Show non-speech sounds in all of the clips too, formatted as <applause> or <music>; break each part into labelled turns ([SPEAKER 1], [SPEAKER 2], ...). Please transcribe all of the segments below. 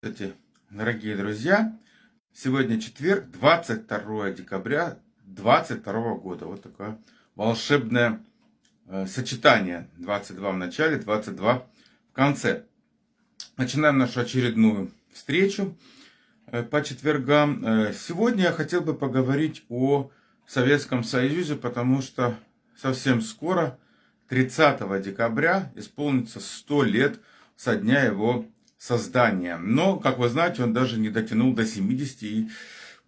[SPEAKER 1] Здравствуйте, дорогие друзья! Сегодня четверг, 22 декабря 2022 года. Вот такое волшебное э, сочетание. 22 в начале, 22 в конце. Начинаем нашу очередную встречу э, по четвергам. Э, сегодня я хотел бы поговорить о Советском Союзе, потому что совсем скоро, 30 декабря, исполнится 100 лет со дня его создания. Но, как вы знаете, он даже не дотянул до 70 и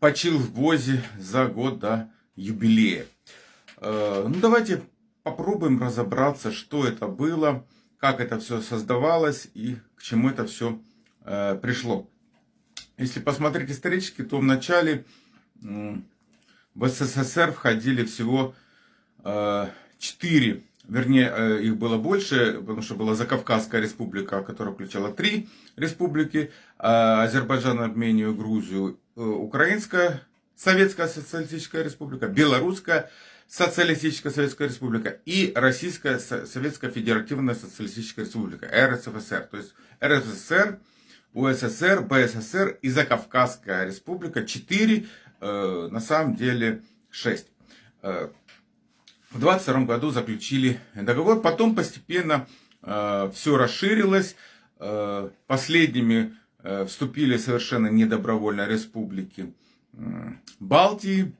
[SPEAKER 1] почил в ВОЗе за год до юбилея. Э, ну, давайте попробуем разобраться, что это было, как это все создавалось и к чему это все э, пришло. Если посмотреть исторически, то в начале в СССР входили всего э, четыре вернее, э, их было больше, потому что была Закавказская республика, которая включала три республики, а Азербайджан, Армению, Грузию, э, Украинская Советская Социалистическая Республика, Белорусская Социалистическая Советская Республика и Российская Советская Федеративная Социалистическая Республика, РСФСР. То есть РСФСР, УССР, БССР и Закавказская Республика, четыре, э, на самом деле шесть. В 22 году заключили договор. Потом постепенно э, все расширилось. Э, последними э, вступили совершенно недобровольно республики э, Балтии,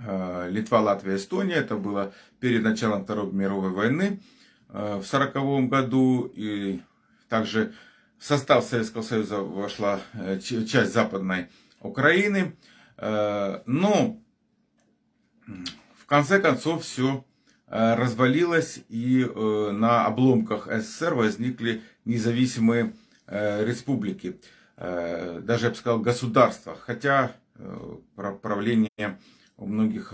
[SPEAKER 1] Литва, Латвия, Эстония. Это было перед началом Второй мировой войны э, в 1940 году. И также в состав Советского Союза вошла э, часть Западной Украины. Э, но в конце концов все э, развалилось, и э, на обломках СССР возникли независимые э, республики, даже, я бы сказал, государства, хотя правление у многих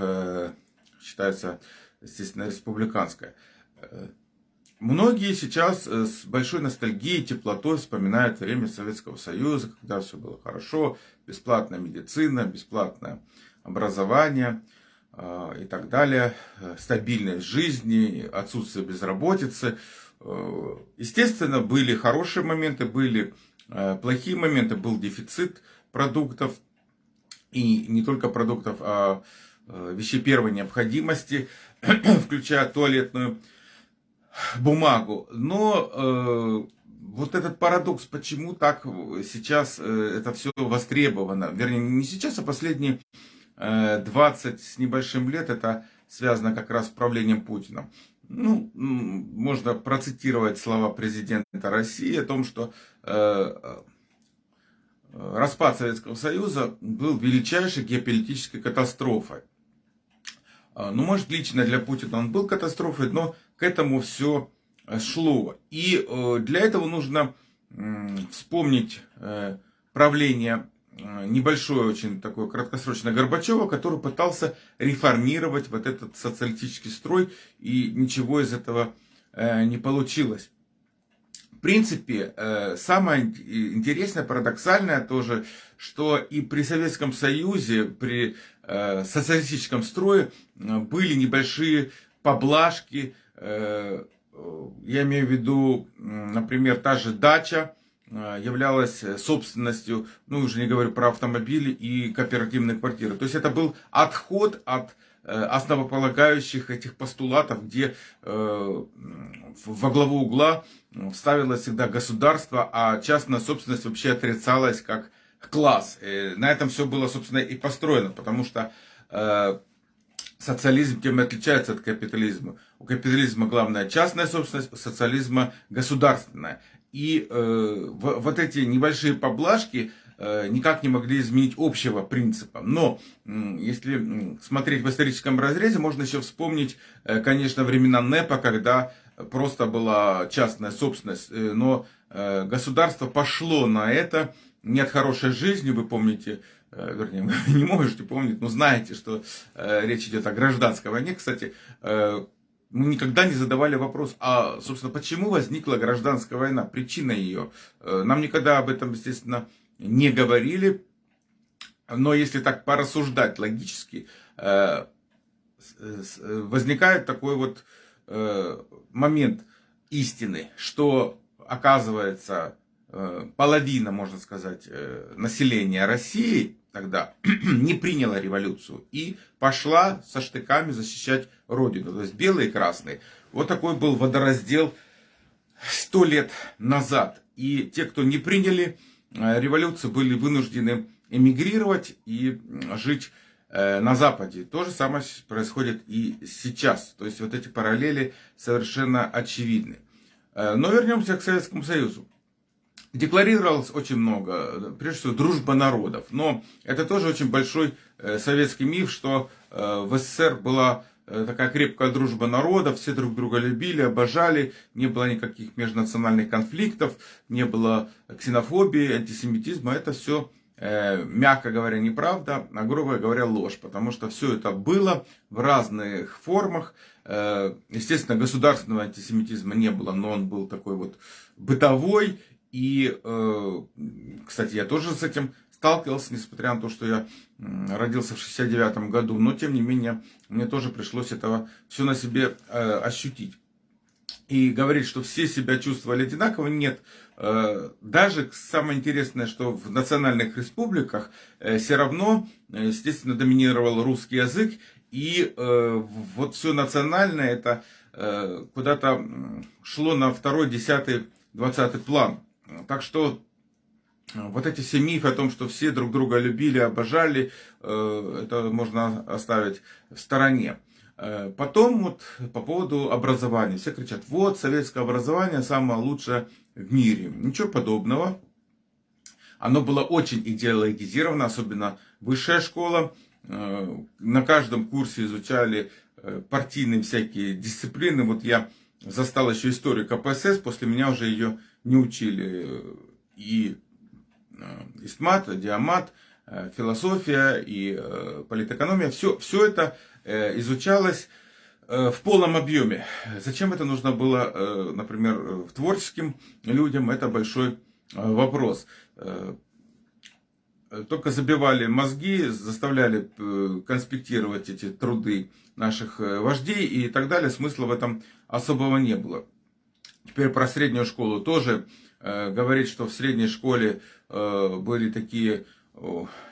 [SPEAKER 1] считается, естественно, республиканское. Многие сейчас с большой ностальгией, теплотой вспоминают время Советского Союза, когда все было хорошо, бесплатная медицина, бесплатное образование – и так далее, э, стабильность жизни, отсутствие безработицы. Э, естественно, были хорошие моменты, были э, плохие моменты, был дефицит продуктов, и не только продуктов, а вещей первой необходимости, <clears throat> включая туалетную бумагу. Но вот этот парадокс, почему так сейчас это все востребовано, вернее, не сейчас, а последние 20 с небольшим лет, это связано как раз с правлением Путина. Ну, можно процитировать слова президента России о том, что э, э, распад Советского Союза был величайшей геополитической катастрофой. Ну, может, лично для Путина он был катастрофой, но к этому все шло. И э, для этого нужно вспомнить правление Э, небольшое очень такое краткосрочное Горбачева, который пытался реформировать вот этот социалистический строй, и ничего из этого э, не получилось. В принципе, э, самое интересное, парадоксальное тоже, что и при Советском Союзе, при социалистическом строе были небольшие поблажки, я имею в виду, например, та же дача, Э, являлась э, собственностью, ну уже не говорю про автомобили и кооперативные квартиры. То есть это был отход от э, основополагающих этих постулатов, где во главу угла ставилось всегда государство, а частная собственность вообще отрицалась как класс. На этом все было, собственно, и построено, потому что социализм тем и отличается от капитализма. У капитализма главная частная собственность, у социализма государственная. И э, вот эти небольшие поблажки э, никак не могли изменить общего принципа. Но э, если смотреть в историческом разрезе, можно еще вспомнить, э, конечно, времена НЭПа, когда просто была частная собственность. Э, но э, государство пошло на это не от хорошей жизни, вы помните, э, вернее, <laughs> вы не можете помнить, но знаете, что э, речь идет о гражданской войне. Кстати, э, мы никогда не задавали вопрос, а, собственно, почему возникла гражданская война, причина ее. Э, нам никогда об этом, естественно, не говорили. Но если так порассуждать логически, э, возникает такой вот э, момент истины, что, оказывается, половина, можно сказать, населения России тогда <clears throat> не приняла революцию и пошла со штыками защищать родину. То есть белые и красные. Вот такой был водораздел сто лет назад. И те, кто не приняли революцию, были вынуждены эмигрировать и жить Э, на Западе. То же самое происходит и сейчас. То есть вот эти параллели совершенно очевидны. Э, но вернемся к Советскому Союзу. Декларировалось очень много, прежде всего, дружба народов. Но это тоже очень большой э, советский миф, что в СССР была такая крепкая дружба народов, все друг друга любили, обожали, не было никаких межнациональных конфликтов, не было ксенофобии, антисемитизма, это все Э, мягко говоря, неправда, а грубо говоря, ложь. Потому что все это было в разных формах. Э, естественно, государственного антисемитизма не было, но он был такой вот бытовой. И, э, кстати, я тоже с этим сталкивался, несмотря на то, что я родился в 69 году. Но, тем не менее, мне тоже пришлось этого все на себе ощутить и говорить, что все себя чувствовали одинаково, нет. Э, даже самое интересное, что в национальных республиках э, все равно, э, естественно, доминировал русский язык, и вот все национальное это куда-то шло на второй, десятый, двадцатый план. Так что вот эти все мифы о том, что все друг друга любили, обожали, это можно оставить в стороне. Э, потом вот по поводу образования. Все кричат, вот советское образование самое лучшее в мире. Ничего подобного. Оно было очень идеологизировано, особенно высшая школа. Э, на каждом курсе изучали э, партийные всякие дисциплины. Вот я застал еще историю КПСС, после меня уже ее не учили. И истмат, диамат, философия и политэкономия. Все, все это Э, изучалось э, в полном объеме. Зачем это нужно было, э, например, творческим людям, это большой вопрос. Только забивали мозги, заставляли конспектировать эти труды наших вождей и так далее. Смысла в этом особого не было. Теперь про среднюю школу тоже говорит, что в средней школе были такие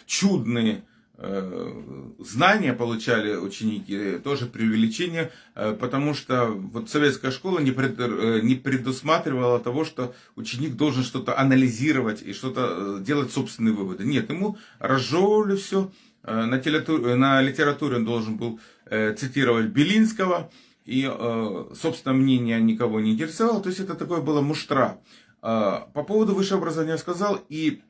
[SPEAKER 1] чудные Э, знания получали ученики, тоже преувеличение, э, потому что вот советская школа не, пред, э, не предусматривала того, что ученик должен что-то анализировать и что-то делать собственные выводы. Нет, ему разжевывали все, на, литературе, на литературе он должен был цитировать Белинского, и, собственно, мнение никого не интересовало, то есть это такое было муштра. По поводу высшего образования я сказал, и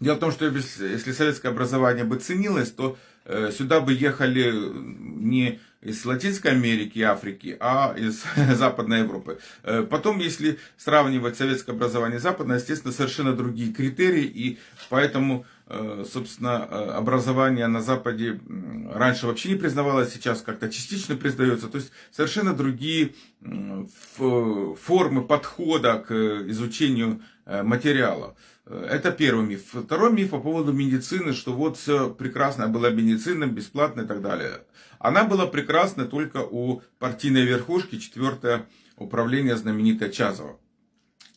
[SPEAKER 1] Дело в том, что если советское образование бы ценилось, то э, сюда бы ехали не из Латинской Америки и Африки, а из <laughs> Западной Европы. Э, потом, если сравнивать советское образование и западное, естественно, совершенно другие критерии, и поэтому, э, собственно, образование на Западе раньше вообще не признавалось, сейчас как-то частично признается. То есть совершенно другие формы подхода к изучению материала. Это первый миф. Второй миф по поводу медицины, что вот все прекрасно была медицина, бесплатно и так далее. Она была прекрасна только у партийной верхушки, четвертое управление знаменитое Чазова.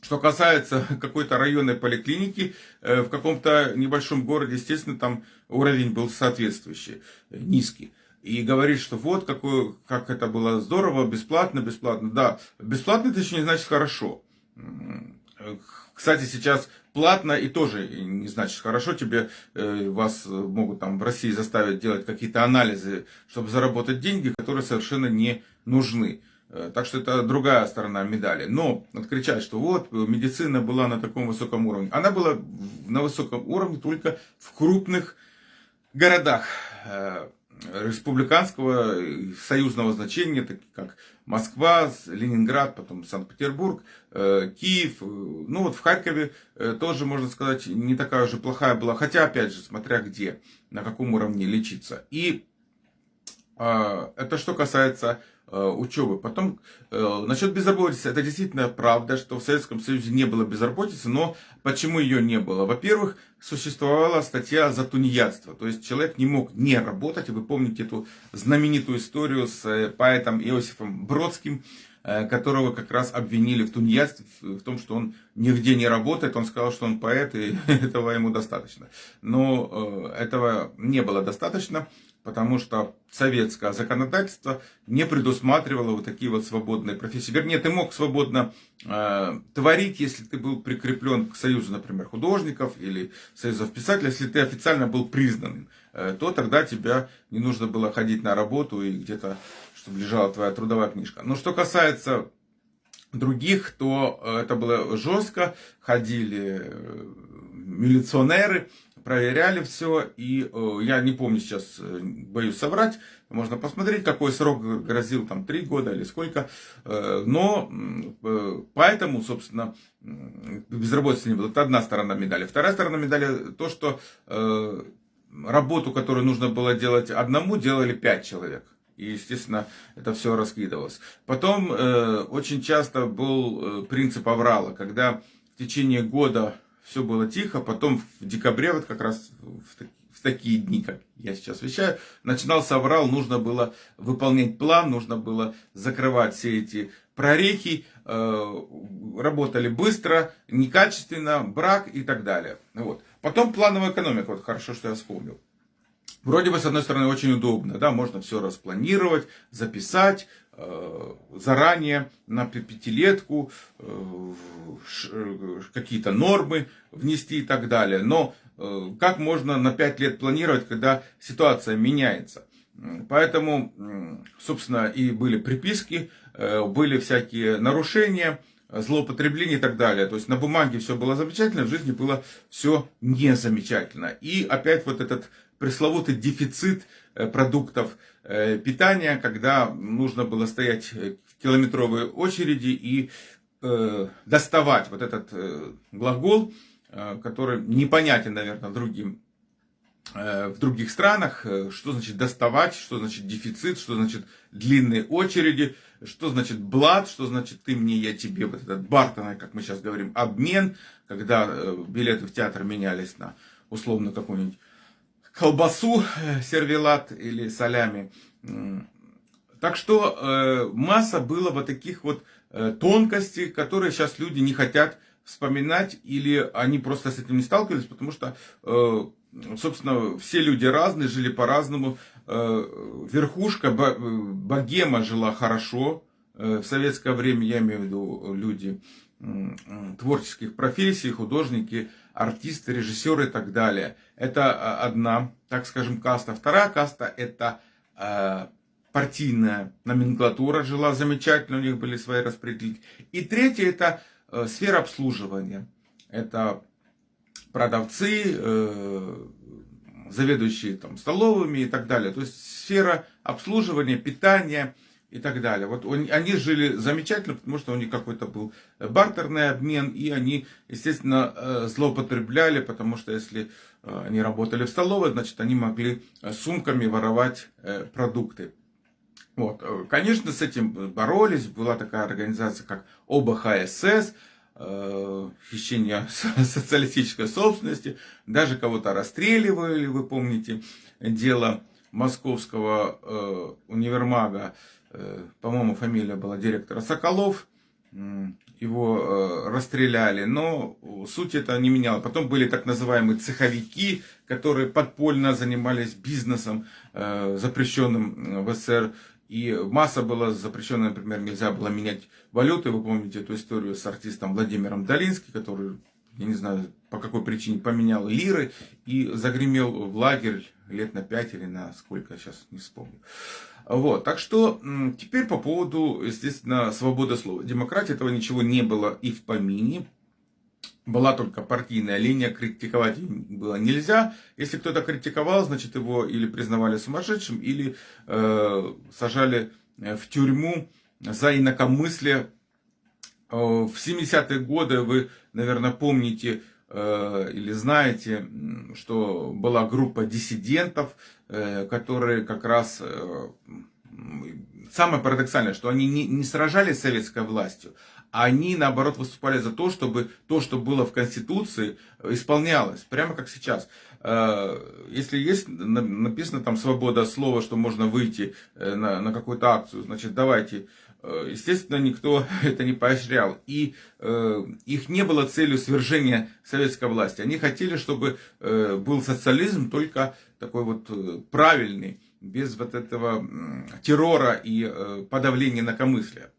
[SPEAKER 1] Что касается <laughs> какой-то районной поликлиники, э, в каком-то небольшом городе, естественно, там уровень был соответствующий, э, низкий. И говорит, что вот какой, как это было здорово, бесплатно, бесплатно. Да, бесплатно это еще не значит хорошо. Кстати, сейчас платно и тоже не значит хорошо. Тебе э, вас могут там в России заставить делать какие-то анализы, чтобы заработать деньги, которые совершенно не нужны. Э, так что это другая сторона медали. Но откричать, что вот медицина была на таком высоком уровне. Она была на высоком уровне только в крупных городах э, республиканского союзного значения, такие как Москва, Ленинград, потом Санкт-Петербург, э, Киев. Ну вот в Харькове тоже, можно сказать, не такая уже плохая была. Хотя, опять же, смотря где, на каком уровне лечиться. И это что касается учебы. Потом, э, насчет безработицы, это действительно правда, что в Советском Союзе не было безработицы, но почему ее не было? Во-первых, существовала статья за тунеядство, то есть человек не мог не работать, вы помните эту знаменитую историю с э, поэтом Иосифом Бродским, которого как раз обвинили в тунеядстве, в том, что он нигде не работает. Он сказал, что он поэт, и <laughs> этого ему достаточно. Но э, этого не было достаточно, потому что советское законодательство не предусматривало вот такие вот свободные профессии. Вернее, ты мог свободно э, творить, если ты был прикреплен к союзу, например, художников или союзов писателей, если ты официально был признан, э, то тогда тебя не нужно было ходить на работу и где-то, чтобы лежала твоя трудовая книжка. Но что касается других, то э, это было жестко, ходили э, милиционеры, проверяли все, и э, я не помню сейчас, боюсь соврать, можно посмотреть, какой срок грозил, там, три года или сколько, но поэтому, собственно, безработицы не было. Это одна сторона медали. Вторая сторона медали то, что работу, которую нужно было делать одному, делали пять человек. И, естественно, это все раскидывалось. Потом э, очень часто был э, принцип аврала, когда в течение года все было тихо, потом в декабре, вот как раз в, в такие дни, как я сейчас вещаю, начинался аврал, нужно было выполнять план, нужно было закрывать все эти прорехи, э, работали быстро, некачественно, брак и так далее. Вот. Потом плановая экономика, вот хорошо, что я вспомнил. Вроде бы, с одной стороны, очень удобно, да, можно все распланировать, записать э, заранее на пятилетку, э, какие-то нормы внести и так далее. Но э, как можно на пять лет планировать, когда ситуация меняется? Поэтому, собственно, и были приписки, э, были всякие нарушения, злоупотребления и так далее. То есть на бумаге все было замечательно, в жизни было все не замечательно. И опять вот этот пресловутый дефицит э, продуктов э, питания, когда нужно было стоять в километровой очереди и э, доставать вот этот глагол, который непонятен, наверное, другим в других странах, что значит доставать, что значит дефицит, что значит длинные очереди, что значит блат, что значит ты мне, я тебе, вот этот бартон, как мы сейчас говорим, обмен, когда билеты в театр менялись на условно какой-нибудь колбасу, э, сервелат или солями. Так что э, масса было вот таких вот э, тонкостей, которые сейчас люди не хотят вспоминать, или они просто с этим не сталкивались, потому что, собственно, все люди разные, жили по-разному. Верхушка, богема жила хорошо. В советское время, я имею в виду люди творческих профессий, художники, артисты, режиссеры и так далее. Это а, одна, так скажем, каста. Вторая каста это э, партийная номенклатура жила замечательно, у них были свои распределители. И третья это э, сфера обслуживания. Это продавцы, э, заведующие там, столовыми и так далее. То есть сфера обслуживания, питания, и так далее. Вот они жили замечательно, потому что у них какой-то был бартерный обмен, и они, естественно, э, злоупотребляли, потому что если э, они работали в столовой, значит, они могли э, сумками воровать продукты. Вот. Конечно, с этим боролись. Была такая организация, как ОБХСС, хищение <laughs> социалистической собственности. Даже кого-то расстреливали, вы помните, дело московского универмага Э, по-моему, фамилия была директора Соколов, его э, расстреляли, но суть это не меняла. Потом были так называемые цеховики, которые подпольно занимались бизнесом, э, запрещенным в СССР. И масса была запрещена, например, нельзя было менять валюты. Вы помните эту историю с артистом Владимиром Долинским, который, я не знаю, по какой причине поменял лиры и загремел в лагерь лет на пять или на сколько, сейчас не вспомню. Вот, так что теперь по поводу, естественно, свободы слова. Демократии этого ничего не было и в помине. Была только партийная линия, критиковать было нельзя. Если кто-то критиковал, значит его или признавали сумасшедшим, или э, сажали э, в тюрьму за инакомыслие. Э, в 70-е годы вы, наверное, помните, или знаете, что была группа диссидентов, э, которые как раз... Э, самое парадоксальное, что они не, не сражались с советской властью, а они, наоборот, выступали за то, чтобы то, что было в Конституции, исполнялось. Прямо как сейчас. Если есть написано там свобода слова, что можно выйти на, на какую-то акцию, значит, давайте э, естественно, никто <laughs> это не поощрял. И э, их не было целью свержения советской власти. Они хотели, чтобы э, был социализм только такой вот э, правильный, без вот этого террора и э, подавления инакомыслия.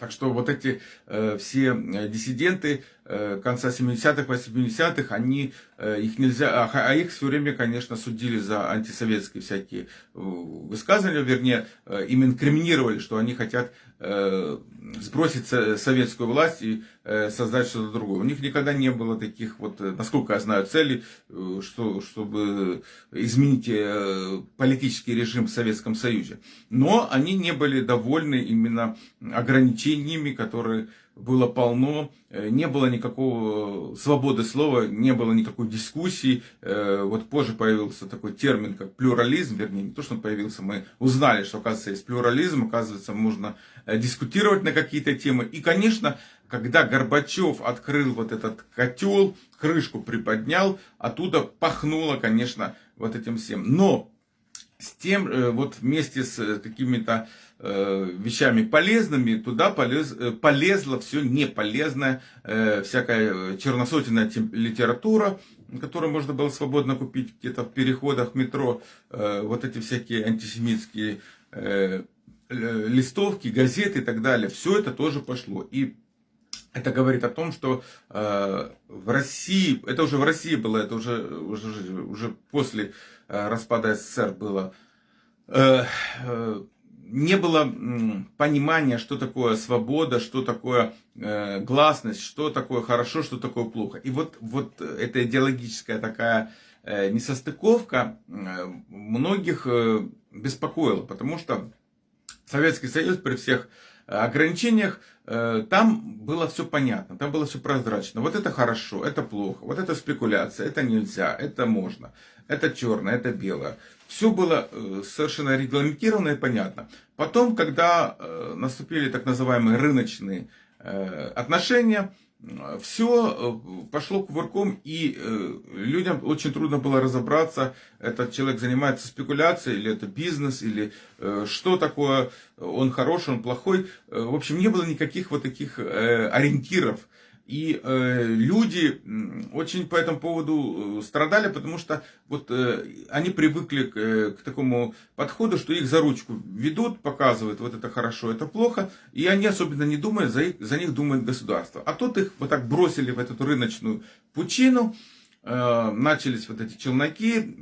[SPEAKER 1] Так что вот эти э, все э, диссиденты э, конца 70-х, 80-х, они, э, их нельзя, а, а их все время, конечно, судили за антисоветские всякие э, высказывания, вернее, э, им инкриминировали, что они хотят э, сбросить советскую власть и э, создать что-то другое. У них никогда не было таких, вот, э, насколько я знаю, целей, э, что, чтобы изменить э, политический режим в Советском Союзе. Но они не были довольны именно ограничениями, которые было полно, э, не было никакого свободы слова, не было никакой дискуссии. Э, вот позже появился такой термин, как плюрализм, вернее, не то, что он появился, мы узнали, что, оказывается, есть плюрализм, оказывается, можно э, дискутировать на какие-то темы. И, конечно, когда Горбачев открыл вот этот котел, крышку приподнял, оттуда пахнуло, конечно, вот этим всем. Но с тем, вот вместе с какими-то Э, вещами полезными, туда полез, э, полезла все неполезное, э, всякая черносотенная литература, которую можно было свободно купить где-то в переходах метро, вот эти всякие антисемитские листовки, газеты и так далее, все это тоже пошло. И это говорит о том, что в России, это уже в России было, это уже, уже, уже после распада СССР было, не было понимания, что такое свобода, что такое э, гласность, что такое хорошо, что такое плохо. И вот, вот эта идеологическая такая э, несостыковка э, многих э, беспокоила, потому что Советский Союз при всех ограничениях, э, там было все понятно, там было все прозрачно. Вот это хорошо, это плохо, вот это спекуляция, это нельзя, это можно, это черное, это белое. Все было э, совершенно регламентировано и понятно. Потом, когда э, наступили так называемые рыночные отношения, все пошло кувырком, и людям очень трудно было разобраться, этот человек занимается спекуляцией, или это бизнес, или что такое, он хороший, он плохой. В общем, не было никаких вот таких ориентиров. И э, люди очень по этому поводу страдали, потому что вот э, они привыкли к, э, к такому подходу, что их за ручку ведут, показывают, вот это хорошо, это плохо, и они особенно не думают, за, их, за них думает государство. А тут их вот так бросили в эту рыночную пучину, э, начались вот эти челноки,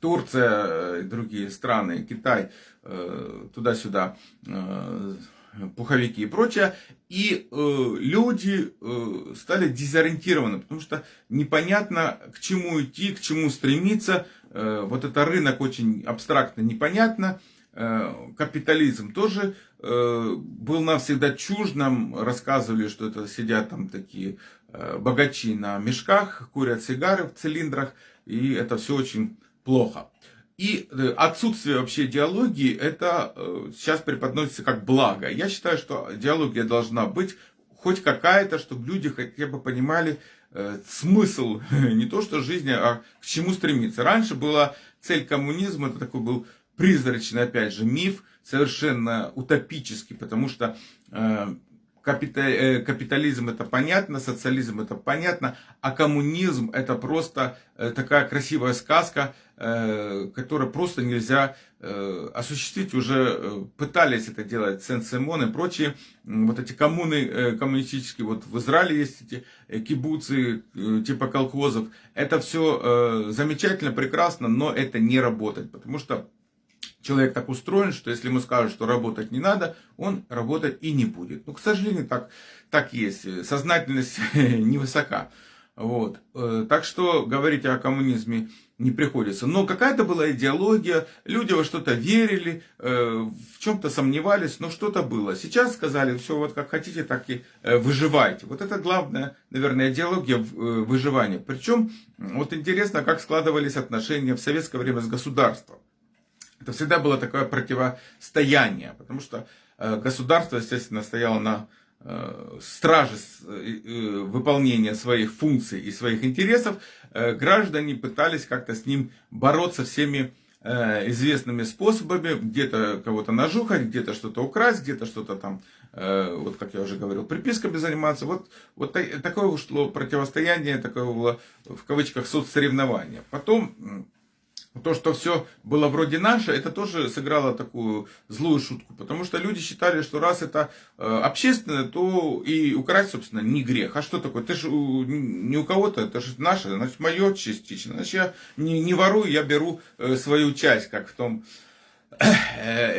[SPEAKER 1] Турция и другие страны, Китай, э, туда-сюда э, пуховики и прочее, и э, люди э, стали дезориентированы, потому что непонятно, к чему идти, к чему стремиться. Э, вот это рынок очень абстрактно непонятно. Э, капитализм тоже э, был нам всегда чужд, нам рассказывали, что это сидят там такие э, богачи на мешках, курят сигары в цилиндрах, и это все очень плохо. И э, отсутствие вообще диалогии, это э, сейчас преподносится как благо. Я считаю, что диалогия должна быть хоть какая-то, чтобы люди хотя бы понимали э, смысл <laughs> не то что жизни, а к чему стремиться. Раньше была цель коммунизма, это такой был призрачный, опять же, миф, совершенно утопический, потому что капитализм это понятно, социализм это понятно, а коммунизм это просто такая красивая сказка, Э, которое просто нельзя э, осуществить. Уже э, пытались это делать Сен-Симон и прочие, вот эти коммуны коммунистические, вот в Израиле есть эти кибуцы типа колхозов. Это все замечательно, прекрасно, но это не работает, потому что человек так устроен, что если ему скажут, что работать не надо, он работать и не будет. Ну, к сожалению, так, так есть. Сознательность <laughs> невысока. Вот. Так что говорить о коммунизме не приходится. Но какая-то была идеология, люди во что-то верили, э, в чем-то сомневались, но что-то было. Сейчас сказали, все вот как хотите, так и э, выживайте. Вот это главная, наверное, идеология э, выживания. Причем, вот интересно, как складывались отношения в советское время с государством. Это всегда было такое противостояние, потому что государство, естественно, стояло на Э, стражи э, э, выполнения своих функций и своих интересов, граждане пытались как-то с ним бороться всеми э, известными способами, где-то кого-то нажухать, где-то что-то украсть, где-то что-то там, э, вот как я уже говорил, приписками заниматься. Вот, вот такое ушло противостояние, такое было в кавычках соцсоревнование. Потом то, что все было вроде наше, это тоже сыграло такую злую шутку. Потому что люди считали, что раз это э, общественное, то и украсть, собственно, не грех. А что такое? Ты же не у кого-то, это же наше, значит, мое частично. Значит, я не, не ворую, я беру э, свою часть, как в том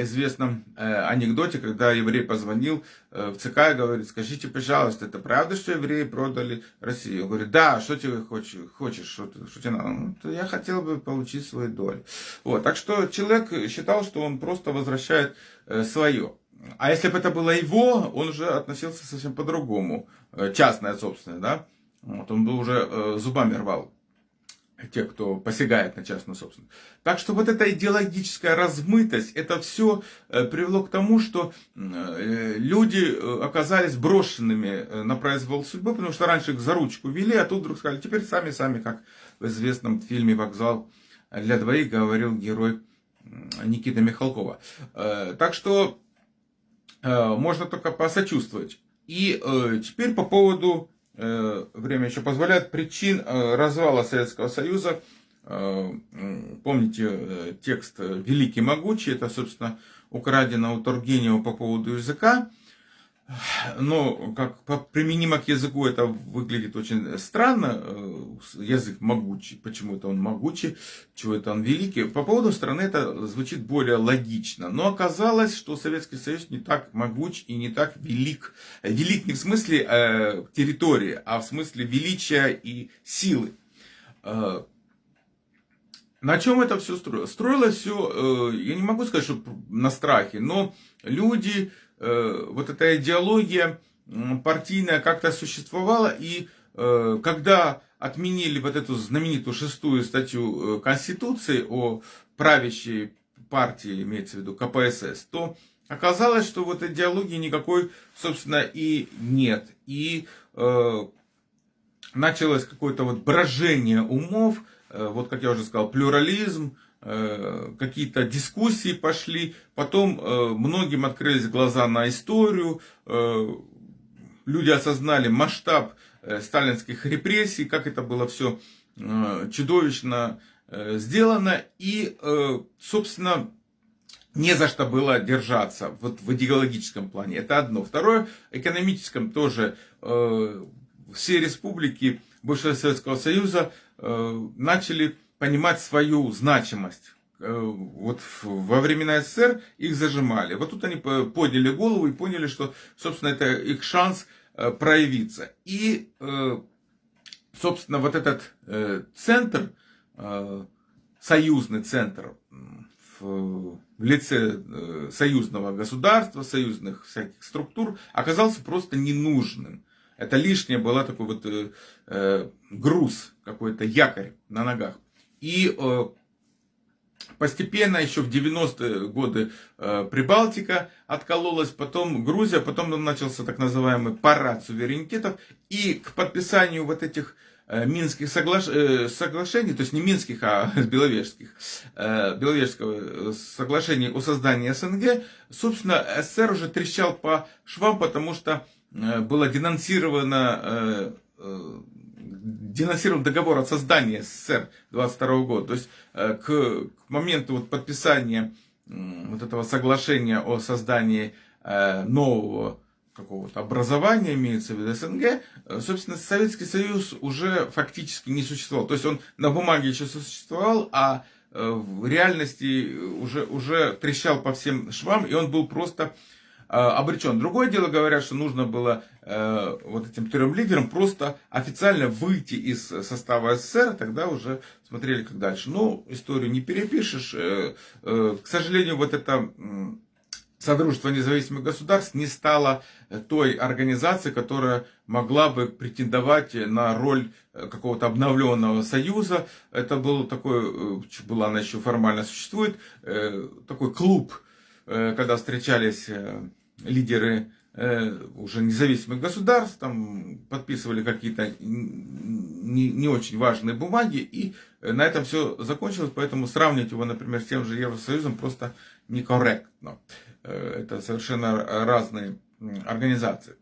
[SPEAKER 1] известном э, анекдоте, когда еврей позвонил э, в ЦК и говорит, скажите, пожалуйста, это правда, что евреи продали Россию? Он говорит, да, что тебе хочешь, хочешь что, что тебе надо? Ну, я хотел бы получить свою долю. Вот, так что человек считал, что он просто возвращает свое. А если бы это было его, он уже относился совсем по-другому. Частное, собственное, да? Вот, он бы уже зубами рвал те, кто посягает на частную собственность. Так что вот эта идеологическая размытость, это все э, привело к тому, что э, люди э, оказались брошенными на произвол судьбы, потому что раньше их за ручку вели, а тут вдруг сказали, теперь сами-сами, как в известном фильме «Вокзал для двоих» говорил герой Никита Михалкова. Так что можно только посочувствовать. И теперь по поводу время еще позволяет, причин э, развала Советского Союза. Э, помните текст «Великий могучий», это, собственно, украдено у Тургенева по поводу языка но как применимо к языку это выглядит очень странно. Э, язык могучий. Почему это он могучий? Чего это он великий? По поводу страны это звучит более логично. Но оказалось, что Советский Союз не так могуч и не так велик. Велик не в смысле э, территории, а в смысле величия и силы. Э, на чем это все строилось? Строилось все, э, я не могу сказать, что на страхе, но люди Э, вот эта идеология партийная как-то существовала, и э, когда отменили вот эту знаменитую шестую статью э, Конституции о правящей партии, имеется в виду КПСС, то оказалось, что вот идеологии никакой, собственно, и нет. И э, началось какое-то вот брожение умов, э, вот как я уже сказал, плюрализм, Э, какие-то дискуссии пошли, потом э, многим открылись глаза на историю, э, люди осознали масштаб сталинских репрессий, как это было все чудовищно сделано, и, собственно, не за что было держаться вот в идеологическом плане. Это одно. Второе, экономическом тоже все республики бывшего Советского Союза начали понимать свою значимость. Э, вот во времена СССР их зажимали. Вот тут они подняли голову и поняли, что, собственно, это их шанс э, проявиться. И, э, собственно, вот этот центр, союзный центр в лице союзного государства, союзных всяких структур, оказался просто ненужным. Это лишнее было такой вот груз, какой-то якорь на ногах. И э, постепенно еще в 90-е годы э, Прибалтика откололась, потом Грузия, потом начался так называемый парад суверенитетов. И к подписанию вот этих э, Минских соглаш... соглашений, то есть не Минских, а <laughs> Беловежских, Беловежского соглашения о создании СНГ, собственно, СССР уже трещал по швам, потому что было денонсировано денонсирован договор о создании СССР 22 года. То есть э, к, моменту вот подписания вот этого соглашения о создании э, нового какого-то образования, имеется в виду СНГ, э, собственно, Советский Союз уже фактически не существовал. То есть он на бумаге еще существовал, а в реальности уже, уже трещал по всем швам, и он был просто обречен. Другое дело, говорят, что нужно было э, вот этим трем лидерам просто официально выйти из состава СССР, тогда уже смотрели как дальше. Но историю не перепишешь. Э, э, к сожалению, вот это э, Содружество независимых государств не стало той организацией, которая могла бы претендовать на роль э, какого-то обновленного союза. Это был такой, э, была она еще формально существует, такой клуб, когда встречались лидеры уже независимых государств, там подписывали какие-то не, не очень важные бумаги, и на этом все закончилось, поэтому сравнивать его, например, с тем же Евросоюзом просто некорректно. Это совершенно разные организации.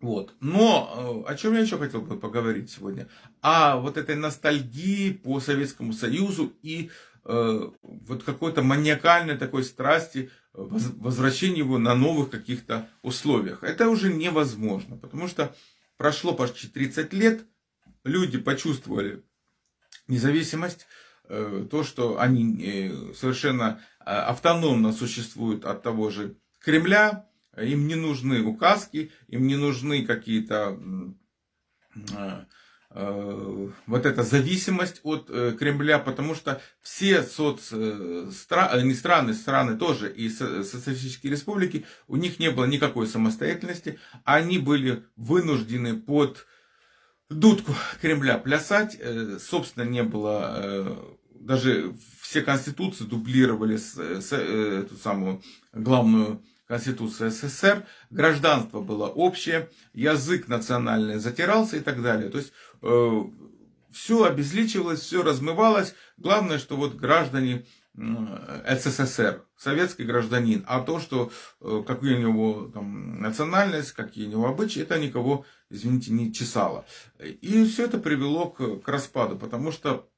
[SPEAKER 1] Вот. Но э, о чем я еще хотел бы поговорить сегодня? О вот этой ностальгии по Советскому Союзу и э, вот какой-то маниакальной такой страсти возвращения его на новых каких-то условиях. Это уже невозможно, потому что прошло почти 30 лет, люди почувствовали независимость, э, то, что они э, совершенно автономно существуют от того же Кремля, им не нужны указки, им не нужны какие-то э, э, вот эта зависимость от э, Кремля, потому что все соцстраны, не страны, страны тоже и социалистические республики, у них не было никакой самостоятельности, они были вынуждены под дудку Кремля плясать, собственно, не было, даже все конституции дублировали эту самую главную Конституция СССР, гражданство было общее, язык национальный затирался и так далее. То есть э, все обезличивалось, все размывалось. Главное, что вот граждане СССР, советский гражданин, а то, что э, какие у него там, национальность, какие у него обычаи, это никого, извините, не чесало. И все это привело к, к распаду, потому что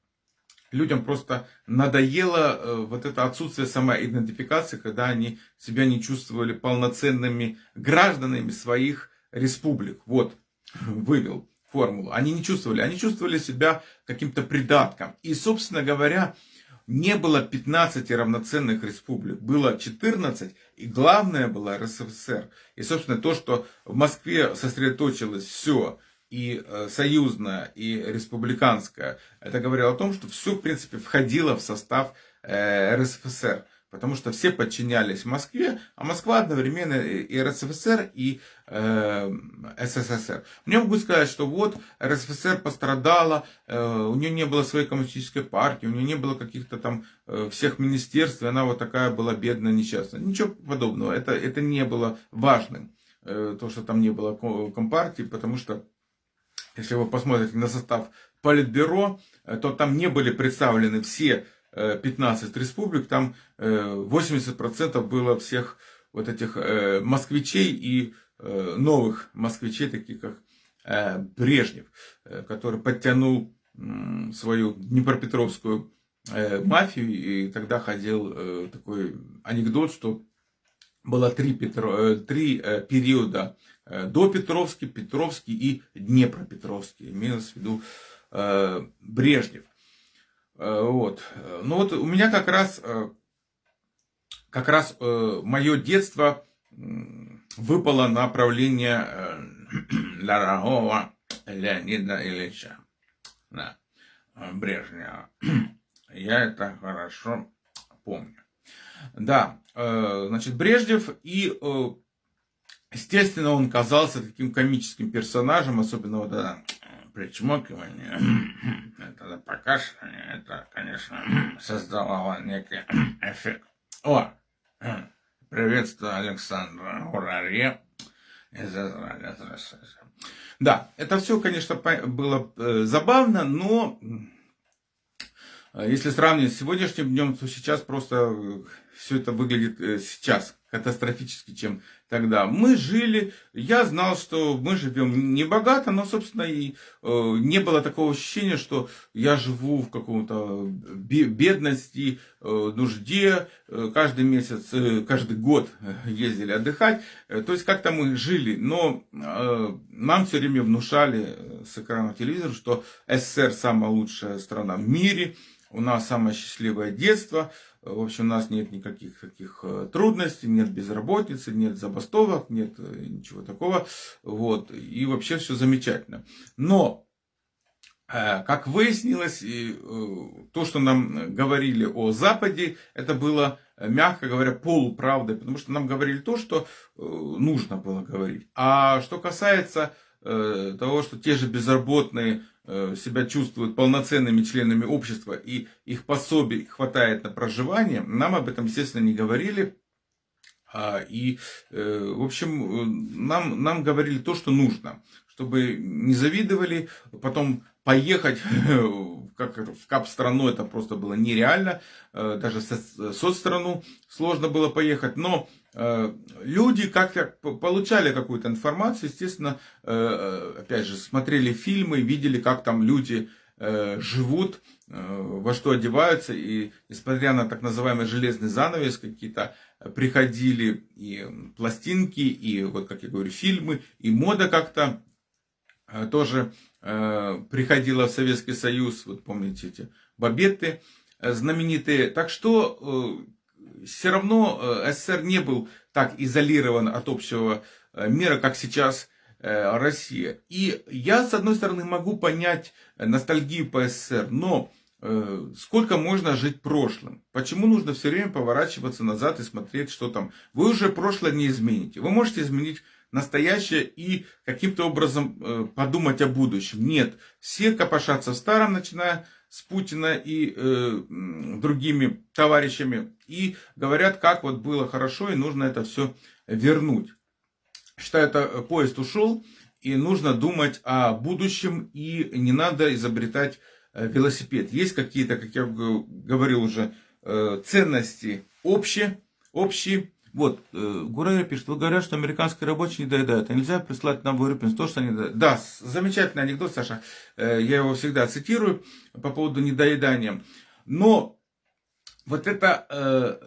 [SPEAKER 1] людям просто надоело э, вот это отсутствие самоидентификации, когда они себя не чувствовали полноценными гражданами своих республик. Вот, <laughs> вывел формулу. Они не чувствовали, они чувствовали себя каким-то придатком. И, собственно говоря, не было 15 равноценных республик, было 14, и главное было РСФСР. И, собственно, то, что в Москве сосредоточилось все, и э, союзная, и республиканская, это говорило о том, что все, в принципе, входило в состав э, РСФСР. Потому что все подчинялись Москве, а Москва одновременно и РСФСР, и э, СССР. Мне могу сказать, что вот РСФСР пострадала, э, у нее не было своей коммунистической партии, у нее не было каких-то там э, всех министерств, и она вот такая была бедная, несчастная. Ничего подобного, это, это не было важным, э, то, что там не было компартии, потому что если вы посмотрите на состав Политбюро, э, то там не были представлены все 15 э, республик, там 80% э, было всех вот этих москвичей и новых москвичей, таких как Брежнев, который подтянул свою Днепропетровскую мафию, и тогда ходил такой анекдот, что было три, Петро, три периода Э, до Петровский, и Днепропетровский. Имелось в виду э, Брежнев. Э, вот. Ну вот у меня как раз, как раз мое детство выпало на правление <clears throat> дорогого Леонида Ильича да, Брежнева. <clears throat> Я это хорошо помню. Да, значит, Брежнев и Естественно, он казался таким комическим персонажем, особенно вот это причмокивание, <clears throat> это покашливание, это, конечно, <clears throat> создавало некий <clears throat> эффект. О, приветствую Александра Ураре из Израиля. Да, это все, конечно, было э, забавно, но э, если сравнивать с сегодняшним днем, то сейчас просто э, все это выглядит сейчас катастрофически, чем тогда. Мы жили, я знал, что мы живем не богато, но, собственно, и э, не было такого ощущения, что я живу в каком-то бедности, э, нужде, э, каждый месяц, э, каждый год ездили отдыхать. Э, то есть как-то мы жили, но э, нам все время внушали э, с экрана телевизора, что СССР самая лучшая страна в мире, у нас самое счастливое детство, в общем, у нас нет никаких таких э, трудностей, нет безработицы, нет забастовок, нет э, ничего такого. Вот. И вообще все замечательно. Но, э, как выяснилось, то, что нам говорили о Западе, это было, мягко говоря, полуправдой, потому что нам говорили то, что нужно было говорить. А что касается того, что те же безработные себя чувствуют полноценными членами общества и их пособий хватает на проживание, нам об этом, естественно, не говорили. А, и, э, в общем, нам, нам говорили то, что нужно, чтобы не завидовали, потом поехать <laughs> как в кап-страну это просто было нереально, э, даже соцстрану сложно было поехать, но э, люди как-то получали какую-то информацию, естественно, опять же, смотрели фильмы, видели, как там люди живут, во что одеваются, и несмотря на так называемый железный занавес, какие-то приходили и пластинки, и вот, как я говорю, фильмы, и мода как-то э, тоже э, приходила в Советский Союз, вот помните эти бабеты э, знаменитые. Так что все равно СССР не был так изолирован от общего мира, как сейчас Россия. И я, с одной стороны, могу понять ностальгию по СССР, но Э, сколько можно жить прошлым? Почему нужно все время поворачиваться назад и смотреть, что там? Вы уже прошлое не измените. Вы можете изменить настоящее и каким-то образом э, подумать о будущем. Нет, все копошатся в старом, начиная с Путина и э, другими товарищами, и говорят, как вот было хорошо, и нужно это все вернуть. Что это поезд ушел, и нужно думать о будущем, и не надо изобретать Э, велосипед. Есть какие-то, как я говорил уже, э, ценности общие, общие. Вот, э, Гурайра пишет, вы говорят, что американские рабочие не доедают, а нельзя прислать нам в Урюпинск то, что они доедают. Да, замечательный анекдот, Саша, я его всегда цитирую по поводу недоедания. Но вот это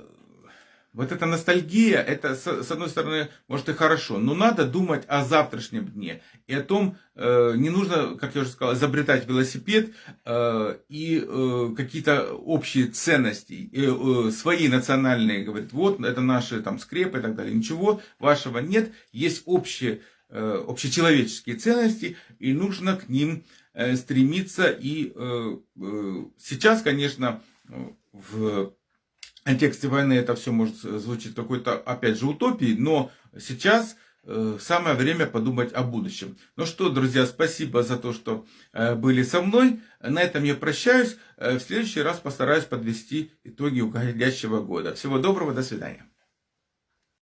[SPEAKER 1] вот эта ностальгия, это, с одной стороны, может и хорошо, но надо думать о завтрашнем дне. И о том, э, не нужно, как я уже сказал, изобретать велосипед э, и э, какие-то общие ценности, свои национальные, говорит, вот это наши там скрепы и так далее. Ничего вашего нет, есть общие, общечеловеческие ценности, и нужно к ним стремиться. И сейчас, конечно, в контексте войны это все может звучить какой-то, опять же, утопией, но сейчас э, самое время подумать о будущем. Ну что, друзья, спасибо за то, что э, были со мной. На этом я прощаюсь. Э, в следующий раз постараюсь подвести итоги уходящего года. Всего доброго, до свидания.